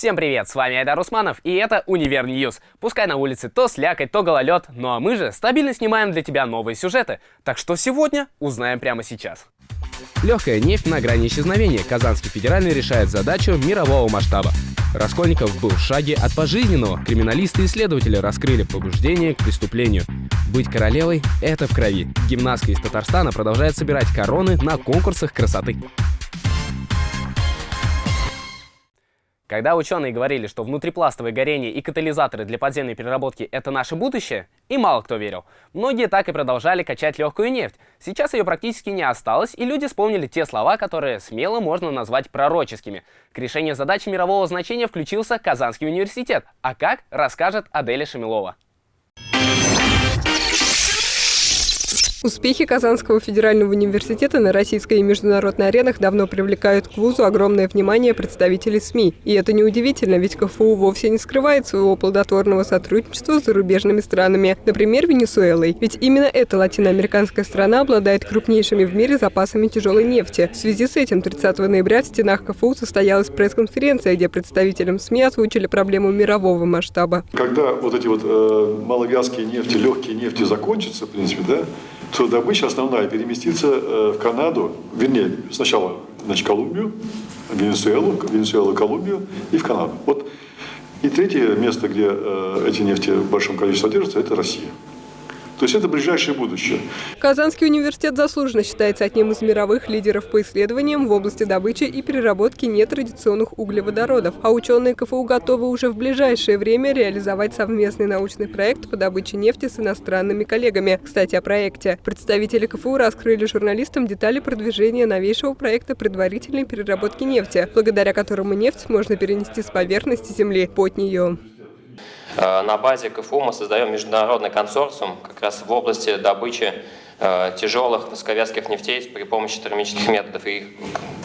Всем привет, с вами Айдар Усманов, и это Универ News. Пускай на улице то слякоть, то гололед, ну а мы же стабильно снимаем для тебя новые сюжеты. Так что сегодня узнаем прямо сейчас. Легкая нефть на грани исчезновения. Казанский федеральный решает задачу мирового масштаба. Раскольников был в шаге от пожизненного. Криминалисты и исследователи раскрыли побуждение к преступлению. Быть королевой — это в крови. Гимнастка из Татарстана продолжает собирать короны на конкурсах красоты. Когда ученые говорили, что внутрипластовое горение и катализаторы для подземной переработки — это наше будущее, и мало кто верил. Многие так и продолжали качать легкую нефть. Сейчас ее практически не осталось, и люди вспомнили те слова, которые смело можно назвать пророческими. К решению задачи мирового значения включился Казанский университет. А как, расскажет Аделя Шамилова. Успехи Казанского федерального университета на российской и международной аренах давно привлекают к вузу огромное внимание представителей СМИ. И это неудивительно, ведь КФУ вовсе не скрывает своего плодотворного сотрудничества с зарубежными странами, например, Венесуэлой. Ведь именно эта латиноамериканская страна обладает крупнейшими в мире запасами тяжелой нефти. В связи с этим 30 ноября в стенах КФУ состоялась пресс-конференция, где представителям СМИ озвучили проблему мирового масштаба. Когда вот эти вот э, маловязкие нефти, легкие нефти закончатся, в принципе, да, то добыча основная переместится э, в Канаду, вернее, сначала значит, Колумбию, Венесуэлу, Венесуэлу, Колумбию и в Канаду. Вот. И третье место, где э, эти нефти в большом количестве содержатся, это Россия. То есть это ближайшее будущее. Казанский университет заслуженно считается одним из мировых лидеров по исследованиям в области добычи и переработки нетрадиционных углеводородов. А ученые КФУ готовы уже в ближайшее время реализовать совместный научный проект по добыче нефти с иностранными коллегами. Кстати, о проекте. Представители КФУ раскрыли журналистам детали продвижения новейшего проекта предварительной переработки нефти, благодаря которому нефть можно перенести с поверхности Земли под нее. Э, на базе КФУ мы создаем международный консорциум как раз в области добычи э, тяжелых высоковязких нефтей при помощи термических методов. И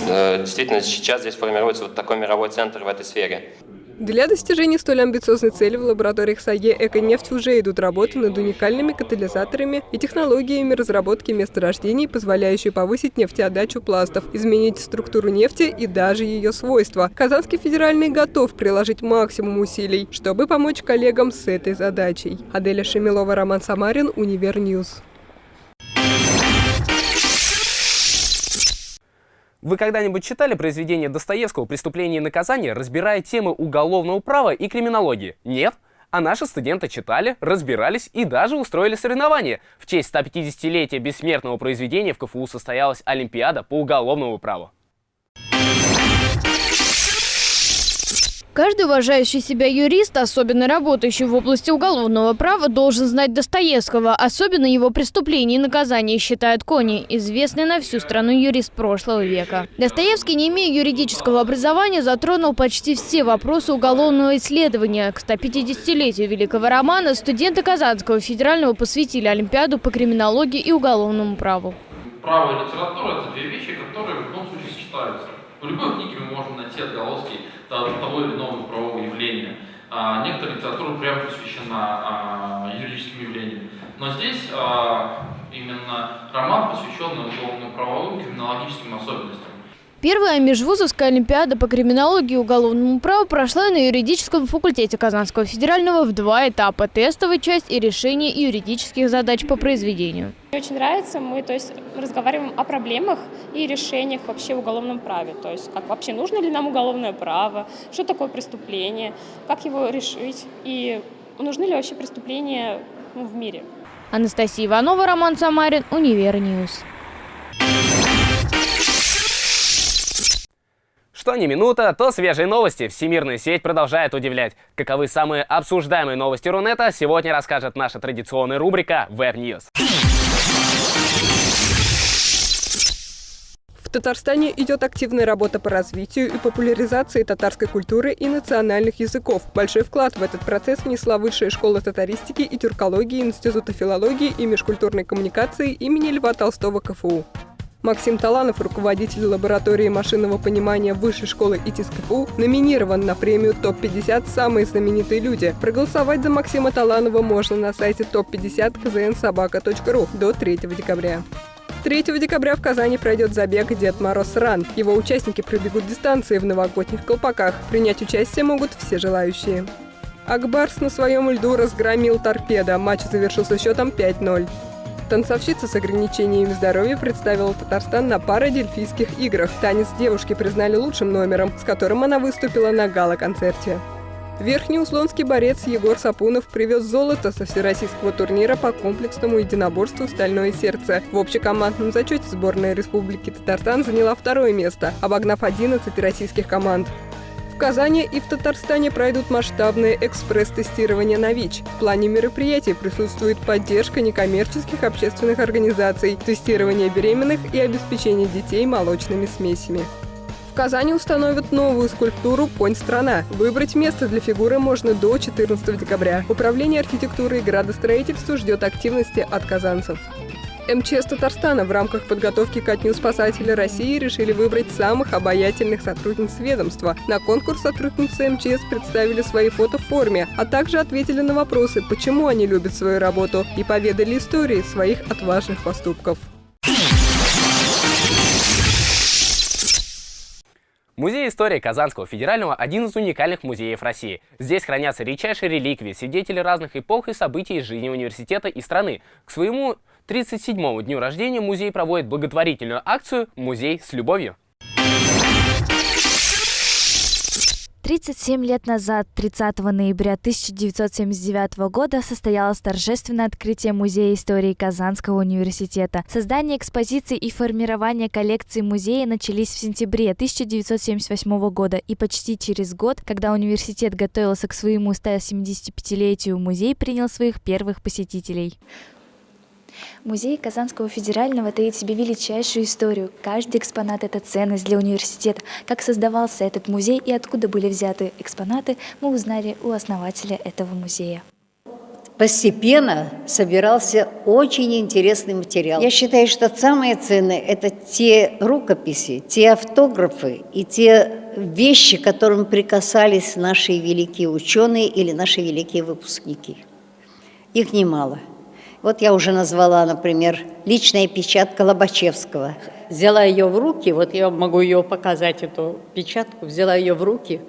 э, действительно сейчас здесь формируется вот такой мировой центр в этой сфере. Для достижения столь амбициозной цели в лабораториях САЕ «Эконефть» уже идут работы над уникальными катализаторами и технологиями разработки месторождений, позволяющие повысить нефтеотдачу пластов, изменить структуру нефти и даже ее свойства. Казанский федеральный готов приложить максимум усилий, чтобы помочь коллегам с этой задачей. Аделя Шемилова, Роман Самарин, Универ News. Вы когда-нибудь читали произведение Достоевского «Преступление и наказание», разбирая темы уголовного права и криминологии? Нет? А наши студенты читали, разбирались и даже устроили соревнования. В честь 150-летия бессмертного произведения в КФУ состоялась Олимпиада по уголовному праву. Каждый уважающий себя юрист, особенно работающий в области уголовного права, должен знать Достоевского. Особенно его преступления и наказания считают Кони, известный на всю страну юрист прошлого века. Достоевский, не имея юридического образования, затронул почти все вопросы уголовного исследования. К 150-летию великого романа студенты Казанского федерального посвятили Олимпиаду по криминологии и уголовному праву. Право и литература – это две вещи, которые в любом случае сочетаются. В любой книге мы можем найти отголоски того или иного правового явления. А, некоторая литература прямо посвящена а, юридическим явлениям. Но здесь а, именно роман, посвященный уголовно-правовым криминологическим особенностям. Первая межвузовская олимпиада по криминологии и уголовному праву прошла на юридическом факультете Казанского федерального в два этапа – тестовая часть и решение юридических задач по произведению. Мне очень нравится, мы то есть, разговариваем о проблемах и решениях вообще в уголовном праве. То есть как вообще нужно ли нам уголовное право, что такое преступление, как его решить и нужны ли вообще преступления ну, в мире. Анастасия Иванова, Роман Самарин, Универ News. Что ни минута, то свежие новости. Всемирная сеть продолжает удивлять. Каковы самые обсуждаемые новости Рунета, сегодня расскажет наша традиционная рубрика Web News. В Татарстане идет активная работа по развитию и популяризации татарской культуры и национальных языков. Большой вклад в этот процесс внесла Высшая школа татаристики и тюркологии Института филологии и межкультурной коммуникации имени Льва Толстого КФУ. Максим Таланов, руководитель лаборатории машинного понимания Высшей школы ИТИС КФУ, номинирован на премию ТОП-50 «Самые знаменитые люди». Проголосовать за Максима Таланова можно на сайте топ50 kznsobaka.ru до 3 декабря. 3 декабря в Казани пройдет забег «Дед Мороз Ран». Его участники пробегут дистанции в новогодних колпаках. Принять участие могут все желающие. Акбарс на своем льду разгромил торпеда. Матч завершился счетом 5-0. Танцовщица с ограничениями здоровья представила Татарстан на парадельфийских играх. Танец девушки признали лучшим номером, с которым она выступила на гала-концерте. Верхнеуслонский борец Егор Сапунов привез золото со всероссийского турнира по комплексному единоборству «Стальное сердце». В общекомандном зачете сборная Республики Татарстан заняла второе место, обогнав 11 российских команд. В Казани и в Татарстане пройдут масштабные экспресс-тестирования на ВИЧ. В плане мероприятий присутствует поддержка некоммерческих общественных организаций, тестирование беременных и обеспечение детей молочными смесями. В Казани установят новую скульптуру «Конь-страна». Выбрать место для фигуры можно до 14 декабря. Управление архитектуры и градостроительства ждет активности от казанцев. МЧС Татарстана в рамках подготовки ко Дню спасателя России решили выбрать самых обаятельных сотрудниц ведомства. На конкурс сотрудницы МЧС представили свои фото в форме, а также ответили на вопросы, почему они любят свою работу, и поведали истории своих отважных поступков. Музей истории Казанского федерального – один из уникальных музеев России. Здесь хранятся редчайшие реликвии, свидетели разных эпох и событий из жизни университета и страны. К своему 37-му дню рождения музей проводит благотворительную акцию «Музей с любовью». 37 лет назад, 30 ноября 1979 года, состоялось торжественное открытие Музея истории Казанского университета. Создание экспозиции и формирование коллекции музея начались в сентябре 1978 года, и почти через год, когда университет готовился к своему 175-летию, музей принял своих первых посетителей. Музей Казанского федерального таит в себе величайшую историю. Каждый экспонат – это ценность для университета. Как создавался этот музей и откуда были взяты экспонаты, мы узнали у основателя этого музея. Постепенно собирался очень интересный материал. Я считаю, что самое ценное – это те рукописи, те автографы и те вещи, к которым прикасались наши великие ученые или наши великие выпускники. Их немало – вот я уже назвала, например, личная печатка Лобачевского. Взяла ее в руки, вот я могу ее показать, эту печатку, взяла ее в руки,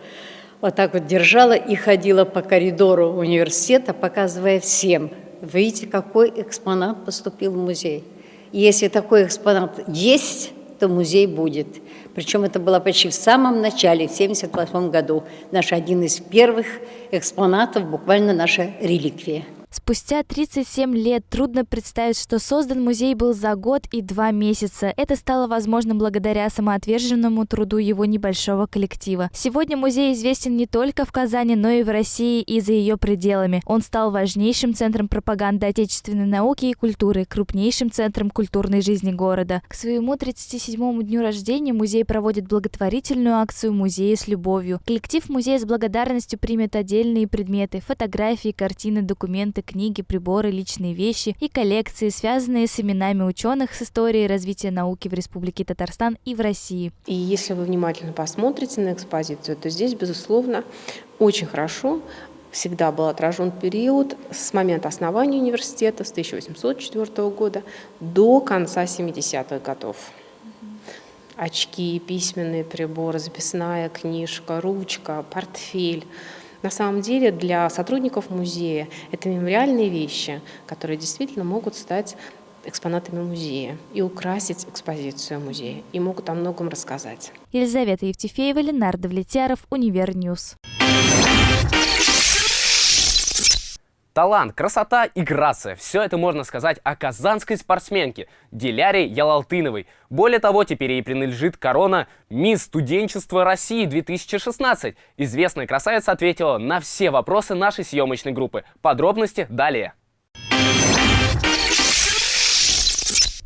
вот так вот держала и ходила по коридору университета, показывая всем. Видите, какой экспонат поступил в музей. И если такой экспонат есть, то музей будет. Причем это было почти в самом начале, в 1978 году. Наш один из первых экспонатов, буквально наша реликвия. Спустя 37 лет трудно представить, что создан музей был за год и два месяца. Это стало возможным благодаря самоотверженному труду его небольшого коллектива. Сегодня музей известен не только в Казани, но и в России и за ее пределами. Он стал важнейшим центром пропаганды отечественной науки и культуры, крупнейшим центром культурной жизни города. К своему 37-му дню рождения музей проводит благотворительную акцию «Музей с любовью». Коллектив музея с благодарностью примет отдельные предметы, фотографии, картины, документы, книги, приборы, личные вещи и коллекции, связанные с именами ученых с историей развития науки в Республике Татарстан и в России. И если вы внимательно посмотрите на экспозицию, то здесь, безусловно, очень хорошо всегда был отражен период с момента основания университета с 1804 года до конца 70-х годов. Очки, письменные приборы, записная книжка, ручка, портфель – на самом деле для сотрудников музея это мемориальные вещи, которые действительно могут стать экспонатами музея и украсить экспозицию музея, и могут о многом рассказать. Елизавета Евтефеева, Ленар Давлетьяров, Универ News. Талант, красота и грация – все это можно сказать о казанской спортсменке Диляре Ялалтыновой. Более того, теперь ей принадлежит корона «Мисс студенчества России 2016». Известная красавица ответила на все вопросы нашей съемочной группы. Подробности далее.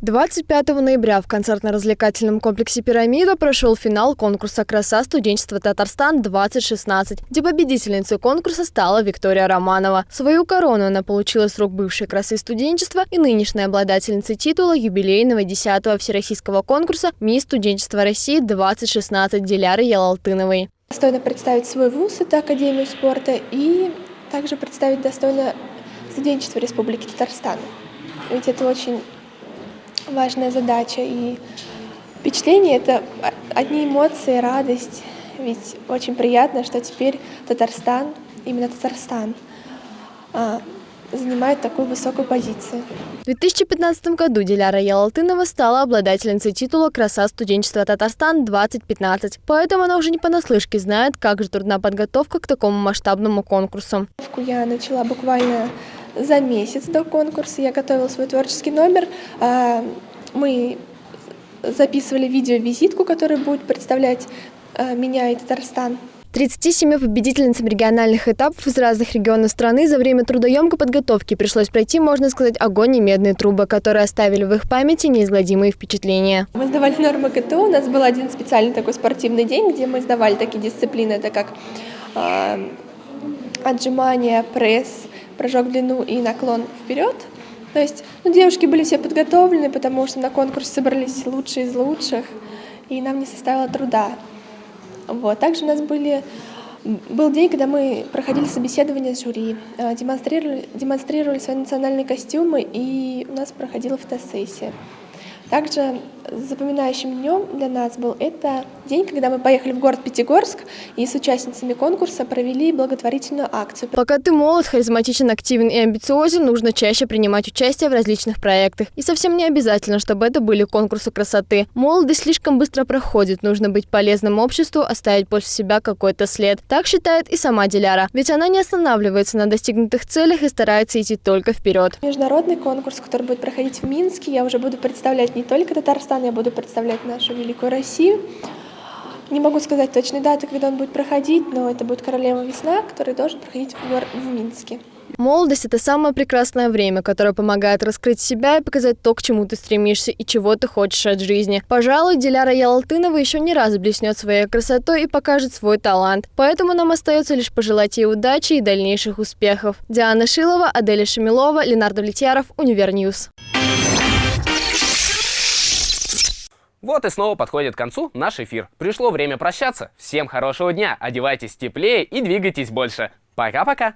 25 ноября в концертно-развлекательном комплексе «Пирамида» прошел финал конкурса «Краса студенчества Татарстан-2016», где победительницей конкурса стала Виктория Романова. Свою корону она получила с рук бывшей красы студенчества и нынешней обладательницы титула юбилейного 10-го всероссийского конкурса «Мисс студенчества России-2016» Диляры Ялалтыновой. Достойно представить свой вуз, это Академию спорта, и также представить достойно студенчество Республики Татарстан. Ведь это очень важная задача. И впечатление – это одни эмоции, радость. Ведь очень приятно, что теперь Татарстан, именно Татарстан, а, занимает такую высокую позицию. В 2015 году Диляра Ялалтынова стала обладательницей титула «Краса студенчества Татарстан-2015». Поэтому она уже не понаслышке знает, как же трудна подготовка к такому масштабному конкурсу. Я начала буквально за месяц до конкурса. Я готовила свой творческий номер. А, мы записывали видео-визитку, которая будет представлять а, меня и Татарстан. 37 победительницам региональных этапов из разных регионов страны за время трудоемкой подготовки пришлось пройти, можно сказать, огонь и медные трубы, которые оставили в их памяти неизгладимые впечатления. Мы сдавали нормы КТУ, у нас был один специальный такой спортивный день, где мы сдавали такие дисциплины, это как э, отжимания, пресс, прыжок в длину и наклон вперед. То есть ну, девушки были все подготовлены, потому что на конкурс собрались лучшие из лучших, и нам не составило труда. Вот. Также у нас были, был день, когда мы проходили собеседование с жюри, э, демонстрировали, демонстрировали свои национальные костюмы, и у нас проходила фотосессия. Также запоминающим днем для нас был это день, когда мы поехали в город Пятигорск и с участницами конкурса провели благотворительную акцию. Пока ты молод, харизматичен, активен и амбициозен, нужно чаще принимать участие в различных проектах. И совсем не обязательно, чтобы это были конкурсы красоты. Молодость слишком быстро проходит, нужно быть полезным обществу, оставить после себя какой-то след. Так считает и сама Диляра. Ведь она не останавливается на достигнутых целях и старается идти только вперед. Международный конкурс, который будет проходить в Минске, я уже буду представлять не только Татарстан, я буду представлять нашу великую Россию. Не могу сказать точной даты, когда он будет проходить, но это будет «Королева весна», который должен проходить в, Минске. Молодость – это самое прекрасное время, которое помогает раскрыть себя и показать то, к чему ты стремишься и чего ты хочешь от жизни. Пожалуй, Диляра Ялалтынова еще не раз блеснет своей красотой и покажет свой талант. Поэтому нам остается лишь пожелать ей удачи и дальнейших успехов. Диана Шилова, Аделя Шамилова, Ленардо Влетьяров, Универньюз. Вот и снова подходит к концу наш эфир. Пришло время прощаться. Всем хорошего дня, одевайтесь теплее и двигайтесь больше. Пока-пока!